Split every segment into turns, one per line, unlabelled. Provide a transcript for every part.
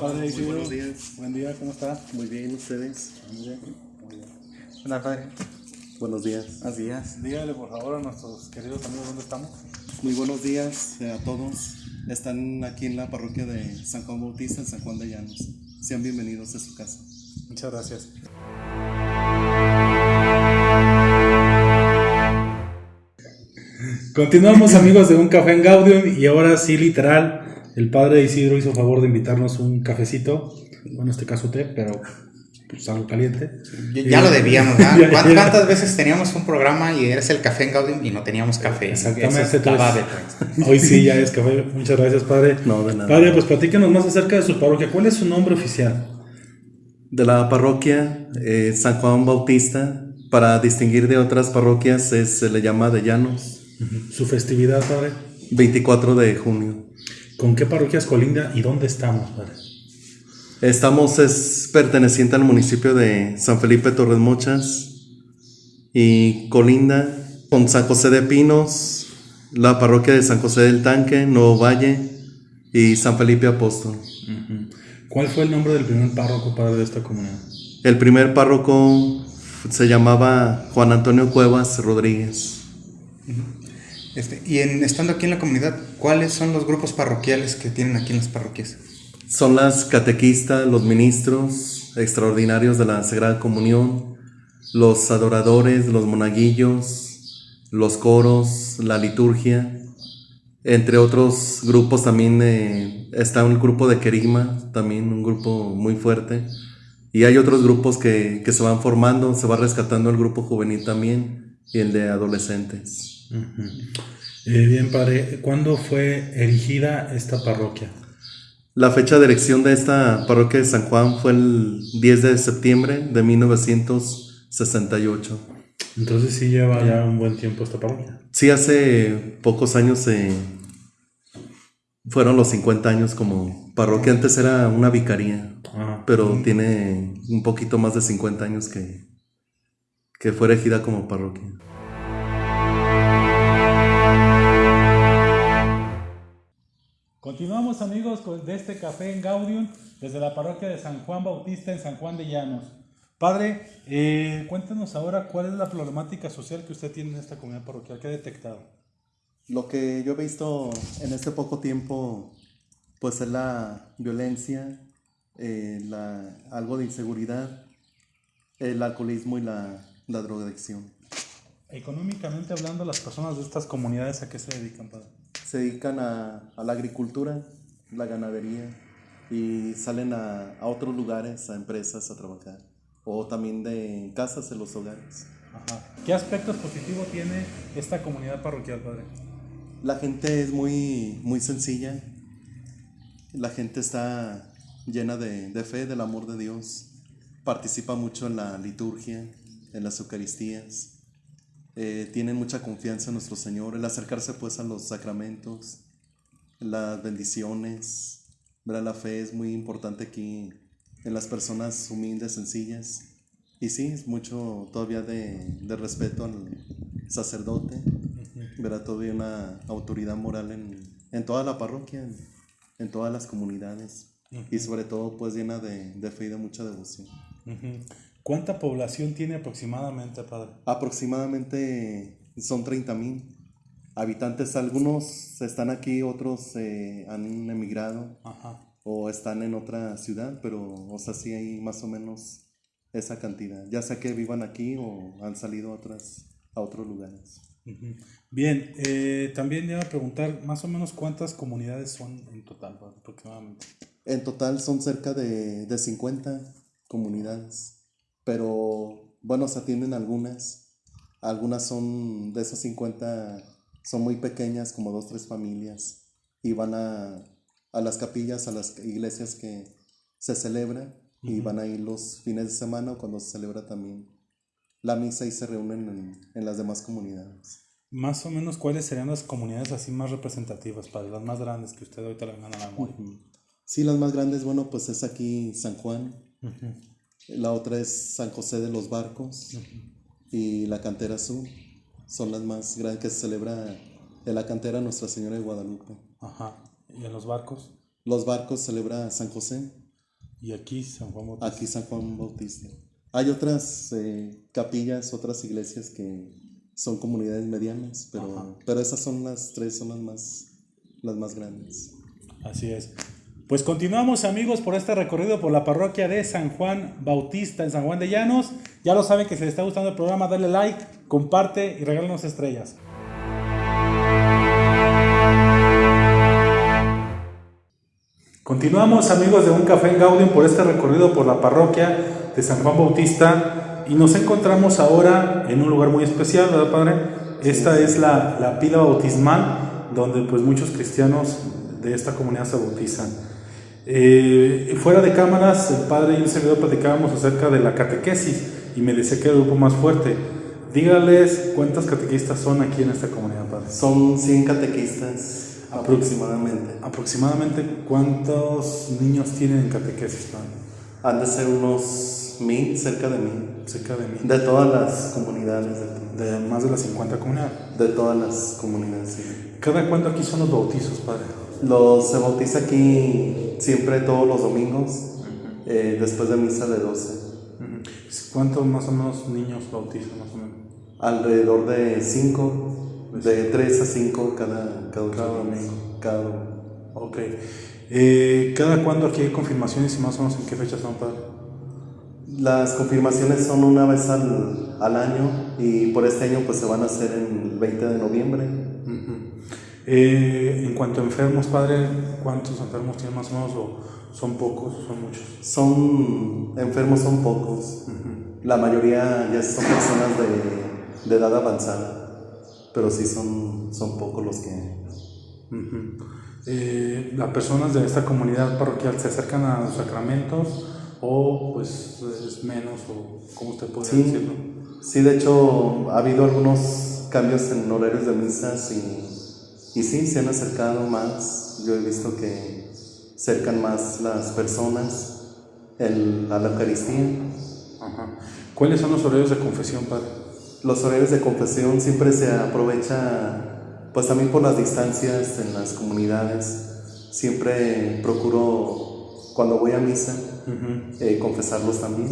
Muy buenos días.
Buen día, ¿cómo está?
Muy bien, ustedes.
Muy bien. Muy bien.
Hola, padre.
Buenos días.
Buenos días.
Dígale, por favor, a nuestros queridos amigos dónde estamos.
Muy buenos días a todos. Están aquí en la parroquia de San Juan Bautista, en San Juan de Llanos. Sean bienvenidos a su casa.
Muchas gracias. Continuamos amigos de Un Café en Gaudium y ahora sí literal el padre Isidro hizo favor de invitarnos un cafecito, bueno en este caso té, pero pues algo caliente.
Ya, ya lo debíamos, ¿verdad? ¿Cuántas, cuántas veces teníamos un programa y eres el café en Gaudium y no teníamos café?
Exactamente, entonces-
de-
Hoy sí ya es café, muchas gracias padre.
No, de nada.
Padre, pues platícanos más acerca de su parroquia, ¿cuál es su nombre oficial?
De la parroquia eh, San Juan Bautista, para distinguir de otras parroquias, es- se le llama de Llanos.
Su festividad, padre.
24 de junio.
¿Con qué parroquias colinda y dónde estamos, padre?
Estamos, es perteneciente al municipio de San Felipe Torres Mochas y colinda con San José de Pinos, la parroquia de San José del Tanque, Nuevo Valle y San Felipe Apóstol.
¿Cuál fue el nombre del primer párroco padre de esta comunidad?
El primer párroco se llamaba Juan Antonio Cuevas Rodríguez.
Este, y en, estando aquí en la comunidad, ¿cuáles son los grupos parroquiales que tienen aquí en las parroquias?
Son las catequistas, los ministros extraordinarios de la Sagrada Comunión, los adoradores, los monaguillos, los coros, la liturgia, entre otros grupos también eh, está un grupo de Querigma, también un grupo muy fuerte, y hay otros grupos que, que se van formando, se va rescatando el grupo juvenil también y el de adolescentes.
Eh, bien, padre, ¿cuándo fue erigida esta parroquia?
La fecha de erección de esta parroquia de San Juan fue el 10 de septiembre de 1968.
Entonces sí lleva ya un buen tiempo esta parroquia.
Sí, hace pocos años eh, fueron los 50 años como parroquia. Antes era una vicaría,
Ah,
pero tiene un poquito más de 50 años que, que fue erigida como parroquia.
Continuamos amigos de este café en Gaudium desde la parroquia de San Juan Bautista en San Juan de Llanos. Padre, eh, cuéntenos ahora cuál es la problemática social que usted tiene en esta comunidad parroquial, que ha detectado.
Lo que yo he visto en este poco tiempo, pues es la violencia, eh, la, algo de inseguridad, el alcoholismo y la, la drogadicción.
Económicamente hablando, las personas de estas comunidades a qué se dedican, padre?
Se dedican a, a la agricultura, la ganadería y salen a, a otros lugares, a empresas a trabajar o también de casas en los hogares.
Ajá. ¿Qué aspectos positivos tiene esta comunidad parroquial, padre?
La gente es muy, muy sencilla. La gente está llena de, de fe, del amor de Dios. Participa mucho en la liturgia, en las Eucaristías. Eh, tienen mucha confianza en nuestro Señor. El acercarse pues a los sacramentos, las bendiciones. ¿verdad? La fe es muy importante aquí en las personas humildes, sencillas. Y sí, es mucho todavía de, de respeto al sacerdote, verá todavía una autoridad moral en, en toda la parroquia, en, en todas las comunidades y sobre todo pues llena de, de fe y de mucha devoción.
¿Cuánta población tiene aproximadamente, padre?
Aproximadamente son 30 mil habitantes, algunos están aquí, otros eh, han emigrado
Ajá.
o están en otra ciudad, pero o sea, sí hay más o menos esa cantidad, ya sea que vivan aquí o han salido a, otras, a otros lugares.
Bien, eh, también le iba a preguntar más o menos cuántas comunidades son en total, aproximadamente.
En total son cerca de, de 50 comunidades, pero bueno, se atienden algunas. Algunas son de esas 50, son muy pequeñas, como dos, tres familias, y van a, a las capillas, a las iglesias que se celebra, y van a ir los fines de semana o cuando se celebra también la misa y se reúnen en, en las demás comunidades.
Más o menos, ¿cuáles serían las comunidades así más representativas, padre? Las más grandes que usted ahorita le vengan a la memoria.
Sí, las más grandes, bueno, pues es aquí San Juan,
Ujú.
La otra es San José de los Barcos y la Cantera Azul. Son las más grandes que se celebra en la cantera Nuestra Señora de Guadalupe.
Ajá. ¿Y en los barcos?
Los barcos celebra San José,
Y aquí San Juan Bautista.
aquí San Juan Bautista. Hay otras eh, capillas, otras iglesias que son comunidades medianas, pero, pero esas son las tres, son las más, las más grandes.
Así es. Pues continuamos amigos por este recorrido por la parroquia de San Juan Bautista en San Juan de Llanos. Ya lo saben que si les está gustando el programa, dale like, comparte y regálanos estrellas. Continuamos amigos de Un Café en Gaudium por este recorrido por la parroquia de San Juan Bautista y nos encontramos ahora en un lugar muy especial, ¿verdad Padre? Esta es la, la pila bautismal donde pues muchos cristianos de esta comunidad se bautizan. Eh, fuera de cámaras, el Padre y un servidor platicábamos acerca de la catequesis y me decía que era el grupo más fuerte. Dígales cuántas catequistas son aquí en esta comunidad, Padre.
Son 100 catequistas aproximadamente.
Aproximadamente cuántos niños tienen en catequesis, Padre.
Han de ser unos mil, cerca de mil,
Cerca de mí.
de todas las comunidades, de,
De más de las 50 comunidades.
de todas las comunidades. sí.
¿Cada cuándo aquí son los bautizos, Padre?
Los se bautiza aquí siempre todos los domingos, eh, después de misa de 12.
¿Cuántos más o menos niños bautizan, más o menos?
Alrededor de 5, de 3 a 5 cada, cada,
Cada domingo.
Cada domingo.
Ok. Eh, ¿Cada cuándo aquí hay confirmaciones y más o menos en qué fechas son, Padre?
Las confirmaciones son una vez al, al año y por este año pues se van a hacer el 20 de noviembre.
Eh, en cuanto a enfermos, Padre, ¿cuántos enfermos tienen más o menos? ¿O son pocos o son muchos?
Son enfermos, son pocos. La mayoría ya son personas de, de edad avanzada, pero sí son, son pocos los que...
Eh, ¿Las personas de esta comunidad parroquial se acercan a los sacramentos o pues es menos o cómo usted
Sí,
decirlo?
sí, de hecho ha habido algunos cambios en horarios de misas y, y sí, se han acercado más. Yo he visto que cercan más las personas el- a la Eucaristía.
Ajá. ¿Cuáles son los horarios de confesión, Padre?
Los horarios de confesión siempre se aprovecha, pues también por las distancias en las comunidades. Siempre procuro, cuando voy a misa, eh, confesarlos también.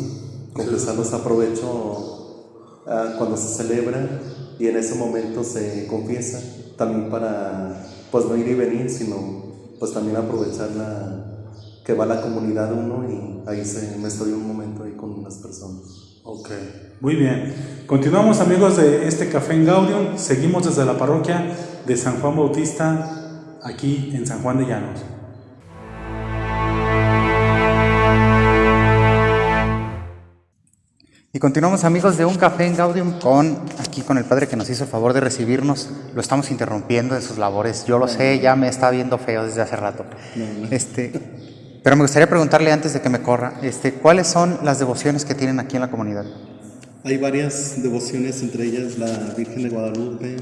Confesarlos aprovecho ah, cuando se celebra y en ese momento se confiesa. También para, pues no ir y venir, sino pues también aprovechar la, que va la comunidad uno y ahí se, me estoy un momento ahí con unas personas.
Ok, muy bien. Continuamos amigos de este Café en Gaudium. Seguimos desde la parroquia de San Juan Bautista, aquí en San Juan de Llanos.
Y continuamos amigos de Un Café en Gaudium con aquí con el padre que nos hizo el favor de recibirnos. Lo estamos interrumpiendo en sus labores. Yo lo sé, ya me está viendo feo desde hace rato. Este, pero me gustaría preguntarle antes de que me corra, este, ¿cuáles son las devociones que tienen aquí en la comunidad?
Hay varias devociones, entre ellas la Virgen de Guadalupe,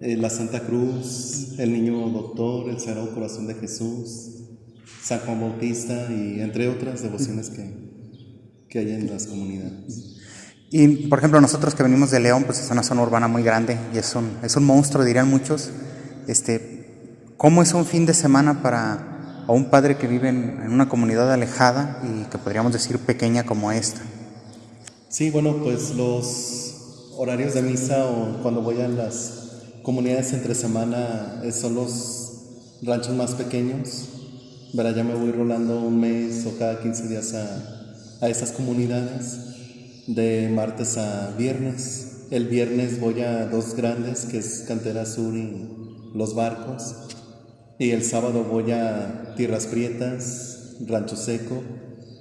eh, la Santa Cruz, el Niño Doctor, el Sagrado Corazón de Jesús, San Juan Bautista y entre otras devociones que, que hay en las comunidades.
Y por ejemplo, nosotros que venimos de León, pues es una zona urbana muy grande y es un, es un monstruo, dirían muchos. Este, ¿Cómo es un fin de semana para a un padre que vive en, en una comunidad alejada y que podríamos decir pequeña como esta?
Sí, bueno, pues los horarios de misa o cuando voy a las comunidades entre semana eh, son los ranchos más pequeños. Verá, ya me voy rolando un mes o cada 15 días a, a esas comunidades, de martes a viernes. El viernes voy a dos grandes, que es Cantera Sur y Los Barcos. Y el sábado voy a Tierras Prietas, Rancho Seco,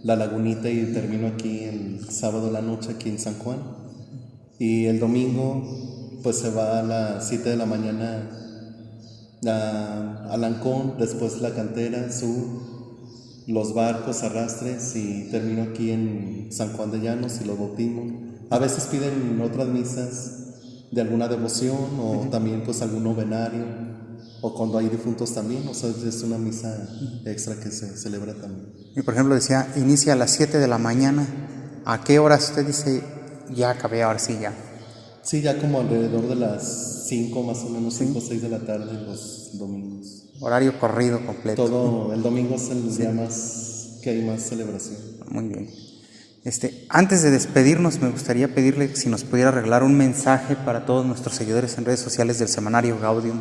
La Lagunita y termino aquí el sábado la noche aquí en San Juan. Y el domingo pues se va a las 7 de la mañana a Alancón, después La Cantera Sur, Los Barcos, Arrastres y termino aquí en San Juan de Llanos y los bautismos. A veces piden otras misas de alguna devoción o también pues algún novenario o cuando hay difuntos también, o sea, es una misa extra que se celebra también.
Y por ejemplo decía, inicia a las 7 de la mañana. ¿A qué horas usted dice, ya acabé, ahora sí ya?
Sí, ya como alrededor de las 5 más o menos, 5 o 6 de la tarde los domingos.
Horario corrido completo.
Todo, el domingo es el día más que hay más celebración.
Muy bien. Este, antes de despedirnos, me gustaría pedirle si nos pudiera arreglar un mensaje para todos nuestros seguidores en redes sociales del semanario Gaudium,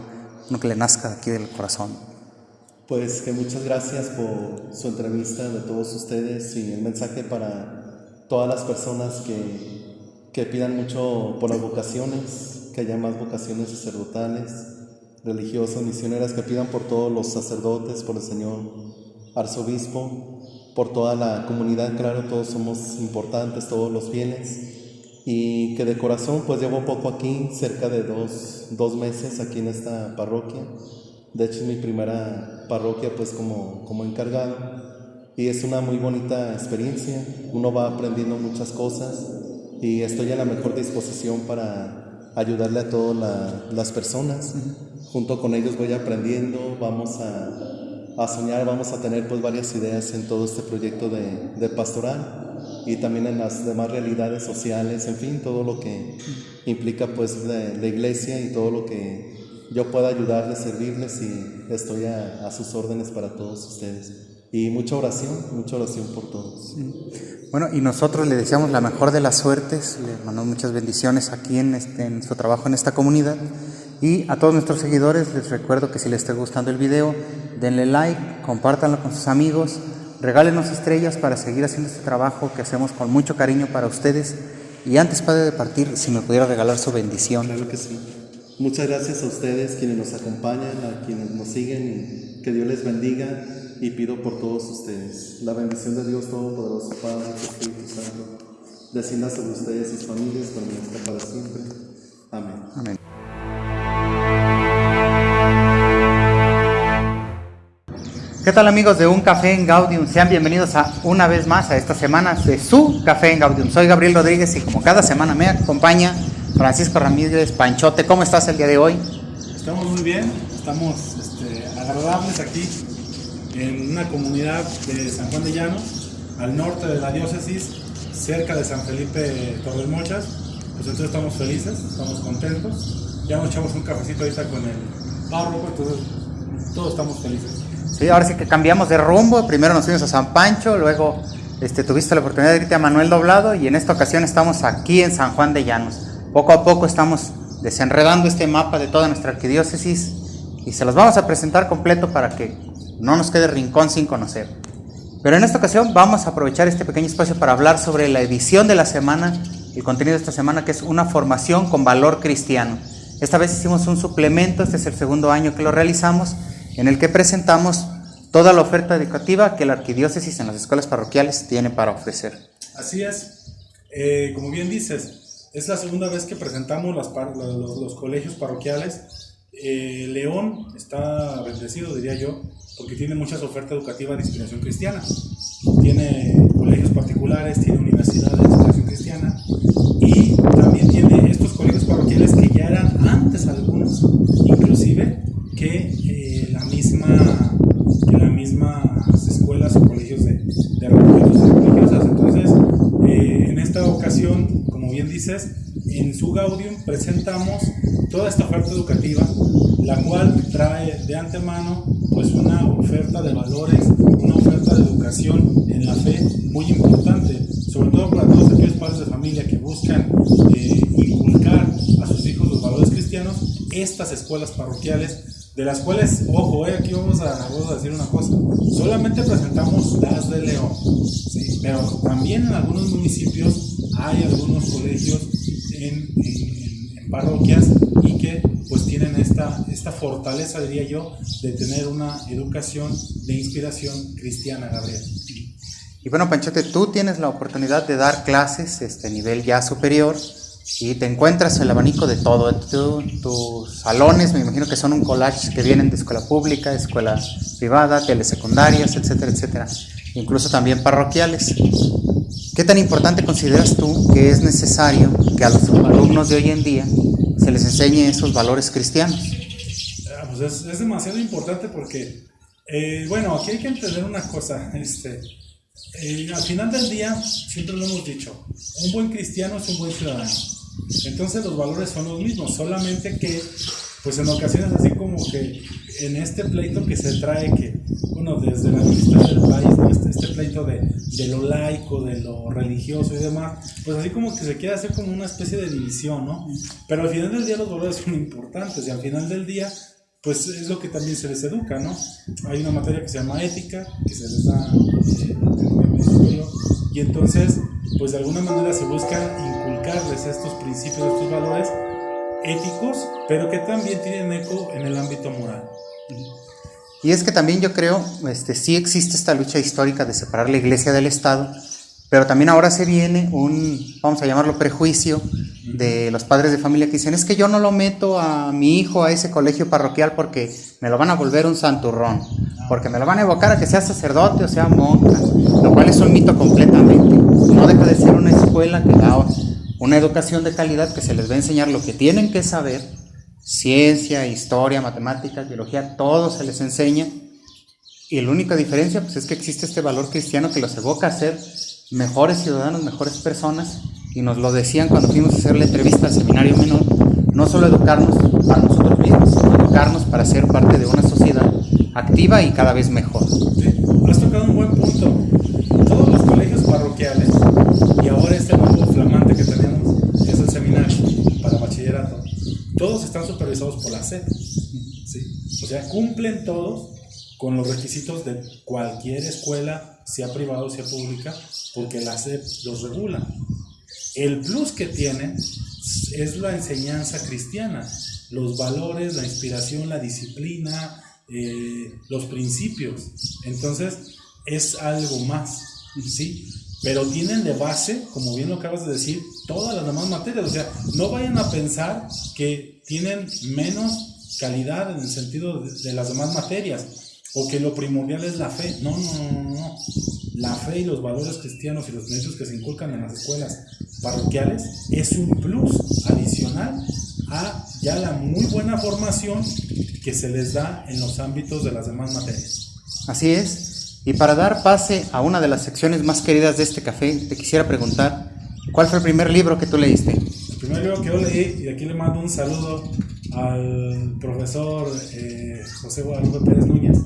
uno que le nazca aquí del corazón.
Pues que muchas gracias por su entrevista de todos ustedes y el mensaje para todas las personas que, que pidan mucho por las vocaciones, que haya más vocaciones sacerdotales, religiosas, misioneras, que pidan por todos los sacerdotes, por el Señor arzobispo, por toda la comunidad, claro, todos somos importantes, todos los fieles, y que de corazón pues llevo poco aquí, cerca de dos, dos meses aquí en esta parroquia, de hecho es mi primera parroquia pues como, como encargado, y es una muy bonita experiencia, uno va aprendiendo muchas cosas, y estoy en la mejor disposición para ayudarle a todas las personas, junto con ellos voy aprendiendo, vamos a a soñar, vamos a tener pues varias ideas en todo este proyecto de, de, pastoral y también en las demás realidades sociales, en fin, todo lo que implica pues la, la iglesia y todo lo que yo pueda ayudarles, servirles y estoy a, a, sus órdenes para todos ustedes. Y mucha oración, mucha oración por todos.
Bueno, y nosotros le deseamos la mejor de las suertes, le mandamos muchas bendiciones aquí en, este, en su trabajo en esta comunidad. Y a todos nuestros seguidores les recuerdo que si les está gustando el video, denle like, compártanlo con sus amigos, regálenos estrellas para seguir haciendo este trabajo que hacemos con mucho cariño para ustedes. Y antes, Padre, de partir, si me pudiera regalar su bendición.
Claro que sí. Muchas gracias a ustedes, quienes nos acompañan, a quienes nos siguen, y que Dios les bendiga. Y pido por todos ustedes la bendición de Dios Todopoderoso, Padre, Espíritu Santo, descienda sobre ustedes y sus familias, permanezca para siempre. Amén.
Amén. ¿Qué tal amigos de Un Café en Gaudium? Sean bienvenidos a una vez más a esta semana de su Café en Gaudium. Soy Gabriel Rodríguez y como cada semana me acompaña Francisco Ramírez Panchote. ¿Cómo estás el día de hoy?
Estamos muy bien, estamos este, agradables aquí en una comunidad de San Juan de Llanos, al norte de la diócesis, cerca de San Felipe Torres Mochas. Pues entonces estamos felices, estamos contentos. Ya nos echamos un cafecito ahorita con el párroco, entonces todos estamos felices.
Sí, ahora sí que cambiamos de rumbo. Primero nos fuimos a San Pancho, luego este, tuviste la oportunidad de irte a Manuel Doblado y en esta ocasión estamos aquí en San Juan de Llanos. Poco a poco estamos desenredando este mapa de toda nuestra arquidiócesis y se los vamos a presentar completo para que no nos quede rincón sin conocer. Pero en esta ocasión vamos a aprovechar este pequeño espacio para hablar sobre la edición de la semana, el contenido de esta semana que es una formación con valor cristiano. Esta vez hicimos un suplemento, este es el segundo año que lo realizamos en el que presentamos toda la oferta educativa que la arquidiócesis en las escuelas parroquiales tiene para ofrecer.
Así es, eh, como bien dices, es la segunda vez que presentamos los, colegios parroquiales. Eh, León está bendecido, diría yo, porque tiene muchas ofertas educativas de inspiración cristiana. Tiene colegios particulares, tiene universidades de inspiración cristiana y también tiene estos colegios parroquiales que ya eran antes algunos, inclusive, que eh, la misma que las mismas escuelas o colegios de, de religiosas. Entonces, eh, en esta ocasión, como bien dices, en su Gaudium presentamos toda esta oferta educativa, la cual trae de antemano pues una oferta de valores, una oferta de educación en la fe muy importante, sobre todo para todos aquellos padres de familia que buscan eh, inculcar a sus hijos los valores cristianos, estas escuelas parroquiales de las cuales, ojo, eh, aquí vamos a, vamos a, decir una cosa, solamente presentamos las de León, ¿sí? pero también en algunos municipios hay algunos colegios en, en, en, parroquias y que pues tienen esta, esta fortaleza, diría yo, de tener una educación de inspiración cristiana, Gabriel.
Y bueno, Panchote, tú tienes la oportunidad de dar clases este nivel ya superior y te encuentras el abanico de todo. Tu, tus salones, me imagino que son un collage que vienen de escuela pública, escuela privada, telesecundarias, etcétera, etcétera. Incluso también parroquiales. ¿Qué tan importante consideras tú que es necesario que a los alumnos de hoy en día se les enseñe esos valores cristianos?
Ah, pues es, demasiado importante porque, eh, bueno, aquí hay que entender una cosa. Este, eh, al final del día, siempre lo hemos dicho, un buen cristiano es un buen ciudadano. Entonces los valores son los mismos, solamente que pues en ocasiones así como que en este pleito que se trae, que, bueno, desde la vista del país, este, este, pleito de, de, lo laico, de lo religioso y demás, pues así como que se quiere hacer como una especie de división, ¿no? Pero al final del día los valores son importantes y al final del día pues es lo que también se les educa, ¿no? Hay una materia que se llama ética, que se les da eh, y entonces, pues de alguna manera se busca inculcarles estos principios, estos valores éticos, pero que también tienen eco en el ámbito moral.
Y es que también yo creo, este, sí existe esta lucha histórica de separar la iglesia del Estado, pero también ahora se viene un, vamos a llamarlo prejuicio, de los padres de familia que dicen, es que yo no lo meto a mi hijo a ese colegio parroquial porque me lo van a volver un santurrón, porque me lo van a evocar a que sea sacerdote o sea monja, lo cual es un mito completamente. No deja de ser una escuela que da una educación de calidad que se les va a enseñar lo que tienen que saber, ciencia, historia, matemáticas, biología, todo se les enseña. Y la única diferencia pues, es que existe este valor cristiano que los evoca a ser mejores ciudadanos, mejores personas, y nos lo decían cuando fuimos a hacer la entrevista al seminario menor, no solo educarnos para nosotros mismos, sino educarnos para ser parte de una sociedad activa y cada vez mejor.
has tocado un buen punto. Todos los colegios parroquiales, y ahora este nuevo flamante que tenemos, que es el seminario para bachillerato, todos están SED. ¿sí? O sea, cumplen todos con los requisitos de cualquier escuela, sea privada o sea pública, porque la SEP los regula. El plus que tiene es la enseñanza cristiana, los valores, la inspiración, la disciplina, eh, los principios. Entonces, es algo más, ¿sí? Pero tienen de base, como bien lo acabas de decir, todas las demás materias. O sea, no vayan a pensar que tienen menos calidad en el sentido de, de las demás materias o que lo primordial es la fe. No, no, no, no la fe y los valores cristianos y los principios que se inculcan en las escuelas parroquiales es un plus adicional a ya la muy buena formación que se les da en los ámbitos de las demás materias.
Así es. Y para dar pase a una de las secciones más queridas de este café, te quisiera preguntar, ¿cuál fue el primer libro que tú leíste?
El primer libro que yo leí, y aquí le mando un saludo al profesor eh, José Guadalupe Pérez Núñez,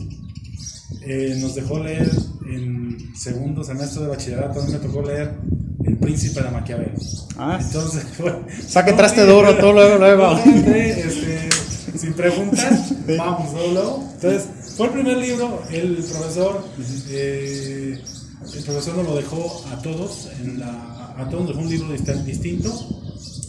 eh, nos dejó leer en segundo semestre de bachillerato, a mí me tocó leer El Príncipe de Maquiavelo. Ah,
entonces, bueno, o que entraste duro, todo luego, luego.
este, sin preguntar, vamos, luego, Entonces, fue el primer libro, el profesor, eh, el profesor nos lo dejó a todos, en la, a todos nos dejó un libro distinto.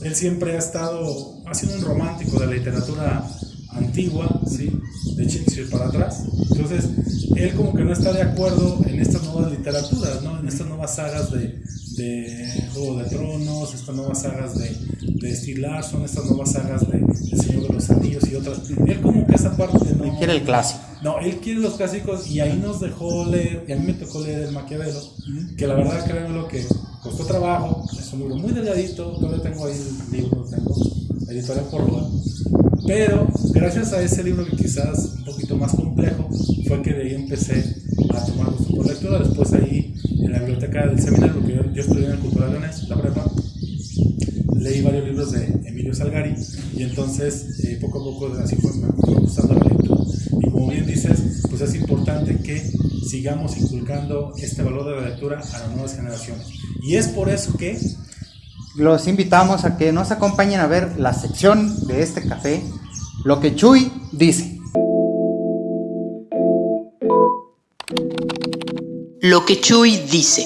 Él siempre ha estado, ha sido un romántico de la literatura antigua, ¿sí? de Shakespeare para atrás. Entonces, él como que no está de acuerdo en estas nuevas literaturas, ¿no? en estas nuevas sagas de, de Juego de Tronos, estas nuevas sagas de, de Steve Larson, estas nuevas sagas de El Señor de los Anillos y otras. Él como que esa parte no...
Él quiere el clásico.
No, él quiere los clásicos y ahí nos dejó leer, y a mí me tocó leer el Maquiavelo, que la verdad creo lo que costó trabajo, es un libro muy delgadito, todavía tengo ahí el libro, tengo editorial por pero gracias a ese libro que quizás un poquito más complejo, fue que de ahí empecé a tomar gusto por lectura. Después ahí en la biblioteca del seminario, porque yo, estudié en el Cultural Leones, la prepa, leí varios libros de Emilio Salgari y entonces eh, poco a poco así fue, me fue gustando la lectura. Y como bien dices, pues es importante que sigamos inculcando este valor de la lectura a las nuevas generaciones. Y es por eso que
los invitamos a que nos acompañen a ver la sección de este café, lo que Chuy dice.
Lo que Chuy dice.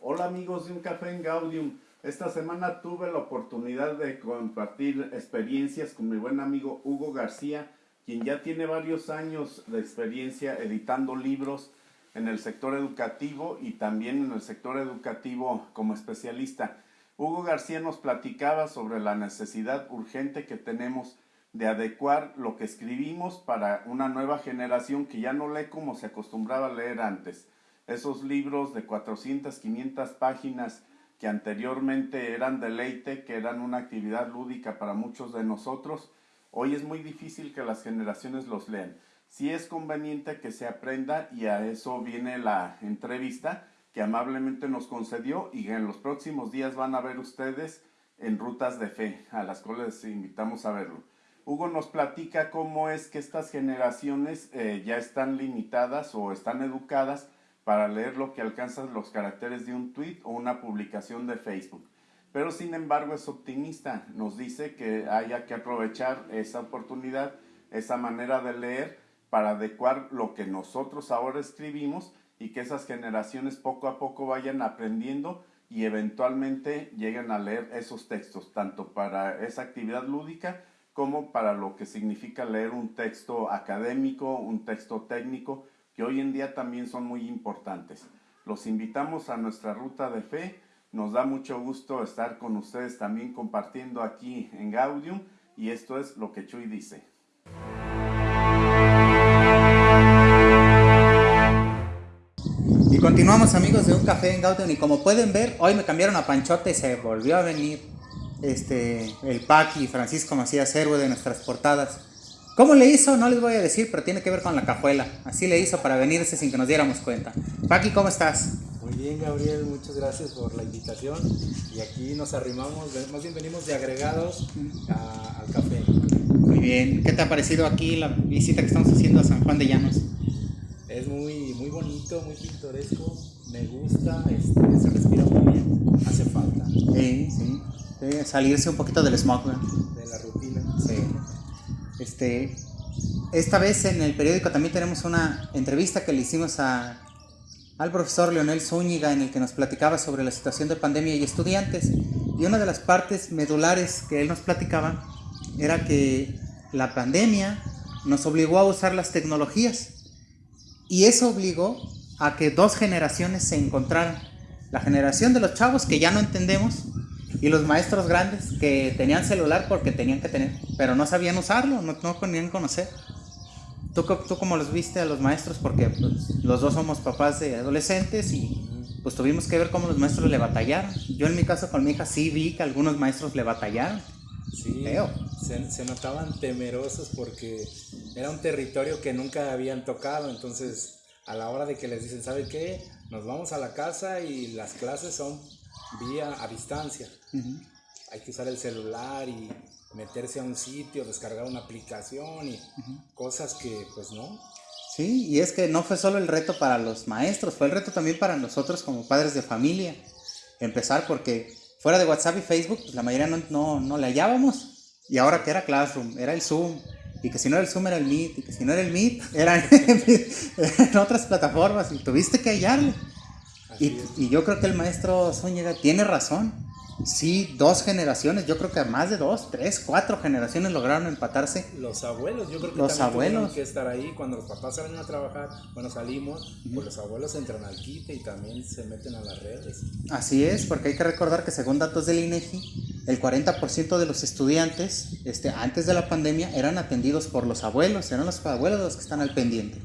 Hola amigos de Un Café en Gaudium. Esta semana tuve la oportunidad de compartir experiencias con mi buen amigo Hugo García quien ya tiene varios años de experiencia editando libros en el sector educativo y también en el sector educativo como especialista. Hugo García nos platicaba sobre la necesidad urgente que tenemos de adecuar lo que escribimos para una nueva generación que ya no lee como se acostumbraba a leer antes. Esos libros de 400, 500 páginas que anteriormente eran deleite, que eran una actividad lúdica para muchos de nosotros, Hoy es muy difícil que las generaciones los lean. Sí es conveniente que se aprenda y a eso viene la entrevista que amablemente nos concedió y en los próximos días van a ver ustedes en Rutas de Fe, a las cuales les invitamos a verlo. Hugo nos platica cómo es que estas generaciones eh, ya están limitadas o están educadas para leer lo que alcanzan los caracteres de un tweet o una publicación de Facebook. Pero sin embargo es optimista, nos dice que haya que aprovechar esa oportunidad, esa manera de leer para adecuar lo que nosotros ahora escribimos y que esas generaciones poco a poco vayan aprendiendo y eventualmente lleguen a leer esos textos, tanto para esa actividad lúdica como para lo que significa leer un texto académico, un texto técnico, que hoy en día también son muy importantes. Los invitamos a nuestra ruta de fe. Nos da mucho gusto estar con ustedes también compartiendo aquí en Gaudium y esto es lo que Chuy dice.
Y continuamos amigos de un café en Gaudium y como pueden ver, hoy me cambiaron a Panchote y se volvió a venir este, el Paqui, Francisco Macías, héroe de nuestras portadas. ¿Cómo le hizo? No les voy a decir, pero tiene que ver con la cajuela. Así le hizo para venirse sin que nos diéramos cuenta. Paqui, ¿cómo estás?
Muy bien, Gabriel, muchas gracias por la invitación. Y aquí nos arrimamos, más bien venimos de agregados a- al café.
Muy bien. ¿Qué te ha parecido aquí la visita que estamos haciendo a San Juan de Llanos?
Es muy, muy bonito, muy pintoresco. Me gusta, este, se respira muy bien. Hace falta
Sí, sí. Sí, salirse un poquito del smog, ¿verdad?
de la rutina.
Sí. Este, esta vez en el periódico también tenemos una entrevista que le hicimos a, al profesor Leonel Zúñiga en el que nos platicaba sobre la situación de pandemia y estudiantes. Y una de las partes medulares que él nos platicaba era que la pandemia nos obligó a usar las tecnologías. Y eso obligó a que dos generaciones se encontraran. La generación de los chavos que ya no entendemos y los maestros grandes que tenían celular porque tenían que tener, pero no sabían usarlo, no, no podían conocer. ¿Tú, ¿Tú cómo los viste a los maestros? Porque pues, los dos somos papás de adolescentes y pues tuvimos que ver cómo los maestros le batallaron. Yo en mi caso con mi hija sí vi que algunos maestros le batallaron.
Sí, se, se notaban temerosos porque era un territorio que nunca habían tocado. Entonces, a la hora de que les dicen, ¿sabe qué? Nos vamos a la casa y las clases son vía a distancia. Hay que usar el celular y meterse a un sitio, descargar una aplicación y cosas que, pues no.
Sí, y es que no fue solo el reto para los maestros, fue el reto también para nosotros como padres de familia. Empezar porque fuera de WhatsApp y Facebook, pues la mayoría no, no, no le hallábamos. Y ahora que era Classroom, era el Zoom. Y que si no era el Zoom era el Meet. Y que si no era el Meet, eran otras plataformas. Y tuviste que hallarle. Y, y yo creo que el maestro Zúñiga tiene razón. Sí, dos generaciones, yo creo que más de dos, tres, cuatro generaciones lograron empatarse.
Los abuelos, yo creo que
Los abuelos.
que estar ahí cuando los papás salen a trabajar, bueno, salimos, pues los abuelos entran al quite y también se meten a las redes.
Así es, porque hay que recordar que según datos del INEGI, el 40% de los estudiantes este, antes de la pandemia eran atendidos por los abuelos, eran los abuelos los que están al pendiente.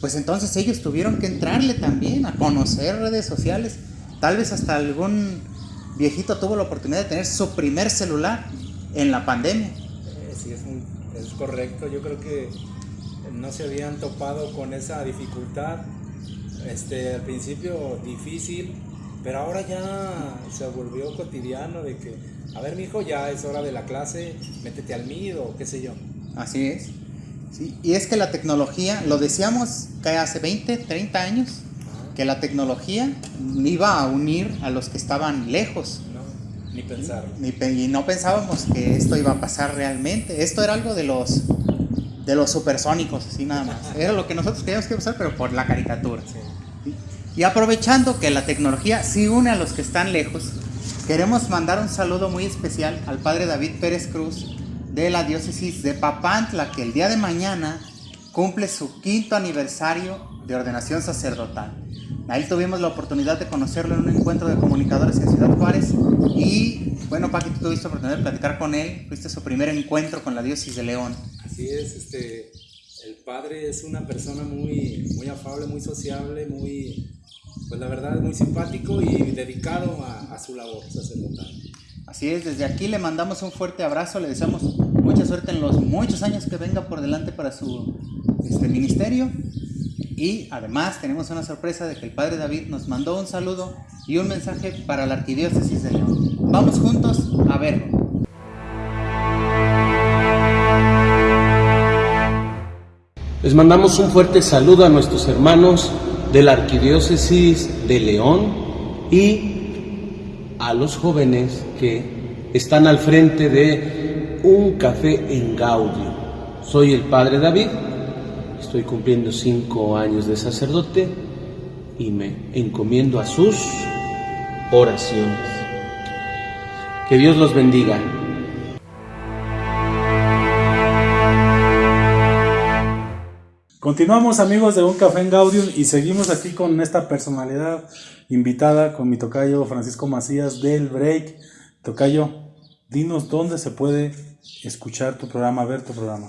Pues entonces ellos tuvieron que entrarle también a conocer redes sociales. Tal vez hasta algún viejito tuvo la oportunidad de tener su primer celular en la pandemia.
Eh, sí, es, muy- es correcto. Yo creo que no se habían topado con esa dificultad. Este, al principio difícil, pero ahora ya se volvió cotidiano de que, a ver, mijo, ya es hora de la clase, métete al MID o qué sé yo.
Así es. Sí, y es que la tecnología, lo decíamos que hace 20, 30 años, que la tecnología iba a unir a los que estaban lejos.
No, ni pensar.
Y no pensábamos que esto iba a pasar realmente. Esto era algo de los de los supersónicos, así nada más. Era lo que nosotros queríamos que usar, pero por la caricatura. Y aprovechando que la tecnología sí une a los que están lejos, queremos mandar un saludo muy especial al padre David Pérez Cruz de la diócesis de Papantla, que el día de mañana cumple su quinto aniversario de ordenación sacerdotal. Ahí tuvimos la oportunidad de conocerlo en un encuentro de comunicadores en Ciudad Juárez y bueno, Paqui, tú tuviste la oportunidad de platicar con él, fuiste su primer encuentro con la diócesis de León.
Así es, este, el padre es una persona muy, muy afable, muy sociable, muy, pues la verdad, muy simpático y dedicado a, a su labor sacerdotal.
Así es, desde aquí le mandamos un fuerte abrazo, le deseamos mucha suerte en los muchos años que venga por delante para su este, ministerio. Y además tenemos una sorpresa de que el Padre David nos mandó un saludo y un mensaje para la Arquidiócesis de León. Vamos juntos a verlo.
Les mandamos un fuerte saludo a nuestros hermanos de la Arquidiócesis de León y a los jóvenes que están al frente de un café en Gaudio. Soy el Padre David, estoy cumpliendo cinco años de sacerdote y me encomiendo a sus oraciones. Que Dios los bendiga.
Continuamos amigos de Un Café en Gaudium y seguimos aquí con esta personalidad invitada con mi tocayo Francisco Macías del Break. Tocayo, dinos dónde se puede escuchar tu programa, ver tu programa.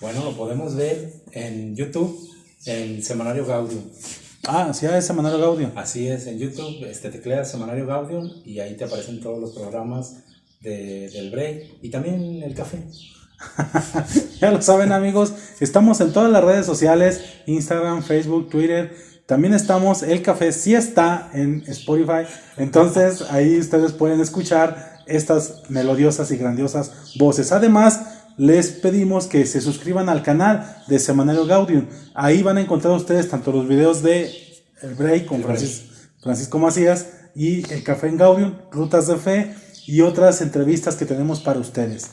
Bueno, lo podemos ver en YouTube, en Semanario Gaudium.
Ah, sí, es Semanario Gaudium.
Así es, en YouTube este, tecleas Semanario Gaudium y ahí te aparecen todos los programas de- del break y también el café.
ya lo saben amigos, estamos en todas las redes sociales, Instagram, Facebook, Twitter. También estamos, el café sí está en Spotify, entonces ahí ustedes pueden escuchar estas melodiosas y grandiosas voces. Además, les pedimos que se suscriban al canal de Semanario Gaudium. Ahí van a encontrar ustedes tanto los videos de El Break con Francis- Francisco Macías y El Café en Gaudium, Rutas de Fe y otras entrevistas que tenemos para ustedes.